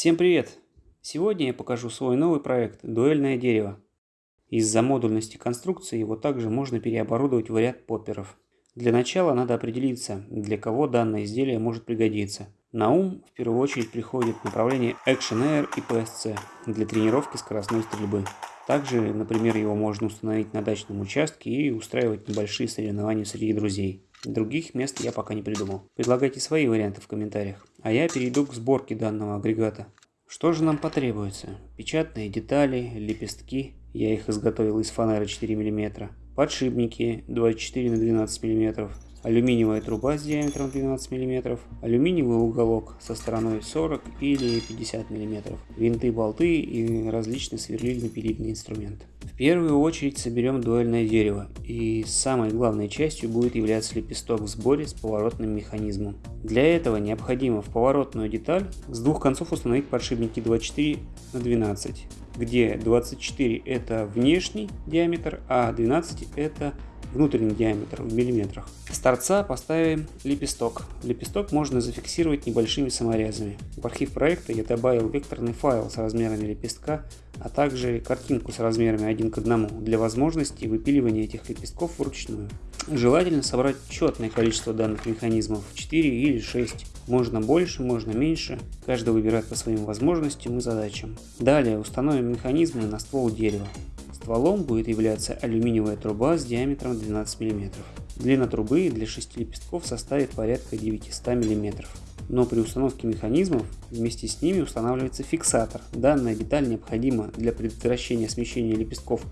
Всем привет! Сегодня я покажу свой новый проект «Дуэльное дерево». Из-за модульности конструкции его также можно переоборудовать в ряд попперов. Для начала надо определиться, для кого данное изделие может пригодиться. На ум в первую очередь приходит направление Action Air и PSC для тренировки скоростной стрельбы. Также, например, его можно установить на дачном участке и устраивать небольшие соревнования среди друзей. Других мест я пока не придумал. Предлагайте свои варианты в комментариях. А я перейду к сборке данного агрегата. Что же нам потребуется? Печатные детали, лепестки. Я их изготовил из фанеры 4 мм. Подшипники 24 на 12 мм алюминиевая труба с диаметром 12 мм, алюминиевый уголок со стороной 40 или 50 мм, винты, болты и различные сверлильно-пилильные инструменты. Первую очередь соберем дуэльное дерево, и самой главной частью будет являться лепесток в сборе с поворотным механизмом. Для этого необходимо в поворотную деталь с двух концов установить подшипники 24 на 12, где 24 это внешний диаметр, а 12 это внутренний диаметр в миллиметрах. С торца поставим лепесток. Лепесток можно зафиксировать небольшими саморезами. В архив проекта я добавил векторный файл с размерами лепестка, а также картинку с размерами один к одному для возможности выпиливания этих лепестков вручную. Желательно собрать четное количество данных механизмов 4 или 6. Можно больше, можно меньше. Каждый выбирает по своим возможностям и задачам. Далее установим механизмы на ствол дерева. Стволом будет являться алюминиевая труба с диаметром 12 мм. Длина трубы для 6 лепестков составит порядка 900 мм. Но при установке механизмов вместе с ними устанавливается фиксатор. Данная деталь необходима для предотвращения смещения лепестков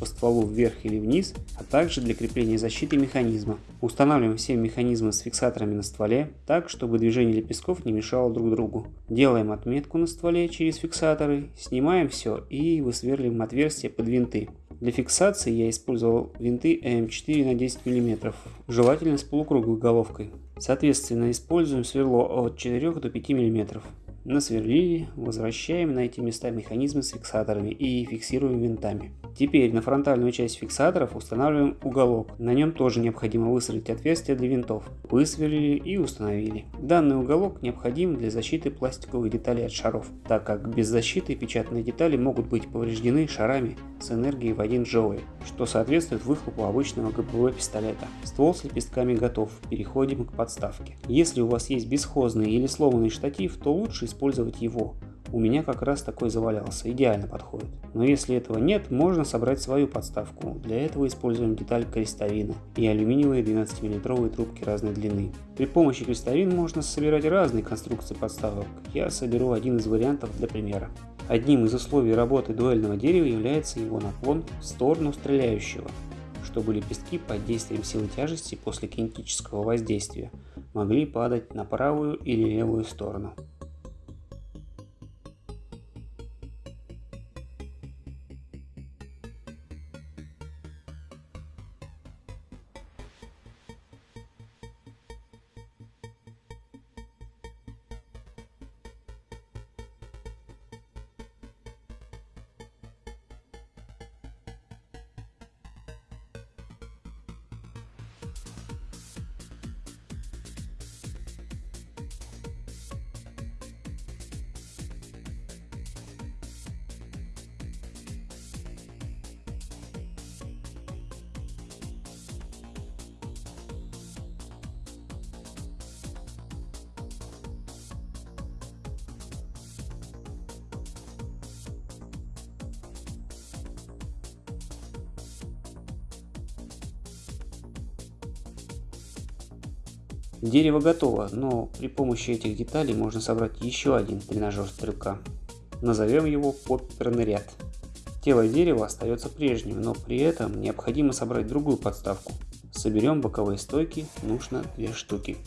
по стволу вверх или вниз, а также для крепления защиты механизма. Устанавливаем все механизмы с фиксаторами на стволе так, чтобы движение лепестков не мешало друг другу. Делаем отметку на стволе через фиксаторы, снимаем все и высверливаем отверстие под винты. Для фиксации я использовал винты М4 на 10 мм, желательно с полукруглой головкой. Соответственно, используем сверло от 4 до 5 мм. Насверлили, возвращаем на эти места механизмы с фиксаторами и фиксируем винтами. Теперь на фронтальную часть фиксаторов устанавливаем уголок. На нем тоже необходимо высверлить отверстие для винтов. Высверлили и установили. Данный уголок необходим для защиты пластиковых деталей от шаров, так как без защиты печатные детали могут быть повреждены шарами с энергией в 1 джоуль, что соответствует выхлопу обычного ГПВ пистолета. Ствол с лепестками готов, переходим к подставке. Если у вас есть бесхозный или сломанный штатив, то лучше использовать его. У меня как раз такой завалялся, идеально подходит. Но если этого нет, можно собрать свою подставку. Для этого используем деталь крестовина и алюминиевые 12 мм трубки разной длины. При помощи крестовин можно собирать разные конструкции подставок. Я соберу один из вариантов для примера. Одним из условий работы дуэльного дерева является его наклон в сторону стреляющего, чтобы лепестки под действием силы тяжести после кинетического воздействия могли падать на правую или левую сторону. Дерево готово, но при помощи этих деталей можно собрать еще один тренажер стрелка. Назовем его попперный ряд. Тело дерева остается прежним, но при этом необходимо собрать другую подставку. Соберем боковые стойки, нужно две штуки.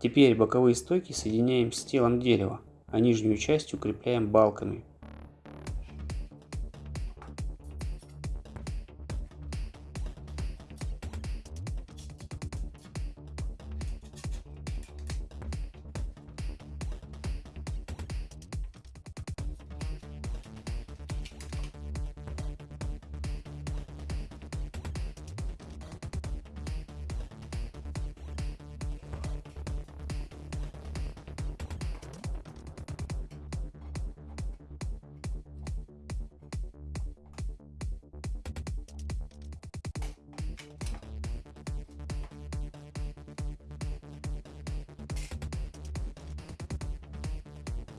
Теперь боковые стойки соединяем с телом дерева, а нижнюю часть укрепляем балками.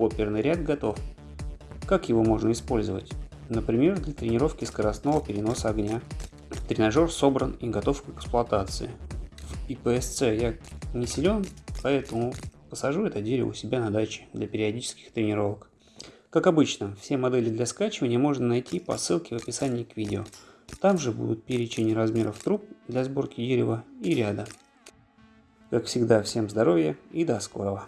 Оперный ряд готов. Как его можно использовать? Например, для тренировки скоростного переноса огня. Тренажер собран и готов к эксплуатации. В ИПСЦ я не силен, поэтому посажу это дерево у себя на даче для периодических тренировок. Как обычно, все модели для скачивания можно найти по ссылке в описании к видео. Там же будут перечень размеров труб для сборки дерева и ряда. Как всегда, всем здоровья и до скорого!